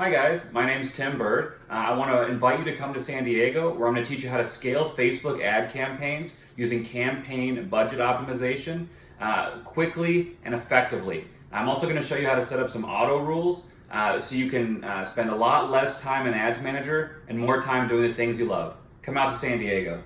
Hi guys, my name is Tim Burd. Uh, I want to invite you to come to San Diego where I'm going to teach you how to scale Facebook ad campaigns using campaign budget optimization uh, quickly and effectively. I'm also going to show you how to set up some auto rules uh, so you can uh, spend a lot less time in Ads Manager and more time doing the things you love. Come out to San Diego.